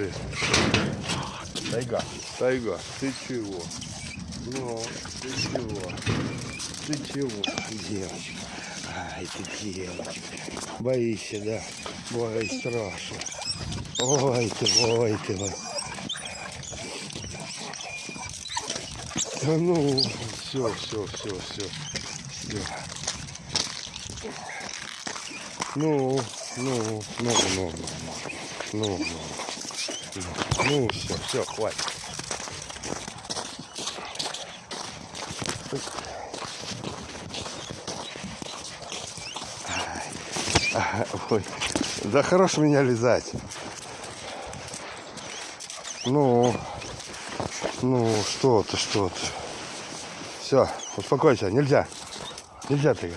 ты. Тайга. Тайга, ты чего? Ну, ты чего? Ты чего, девочка? Ай, ты девочка. Боишься, да? Ой, страшно. Ой ты, ой ты. ой. Да ну, все, все, все, все. Ну, ну, ну, ну, ну, ну, ну, ну, ну, все, все, хватит. Ой, да хорош меня лизать. Ну, ну, что ты, что ты. Все, успокойся, нельзя. Нельзя ты.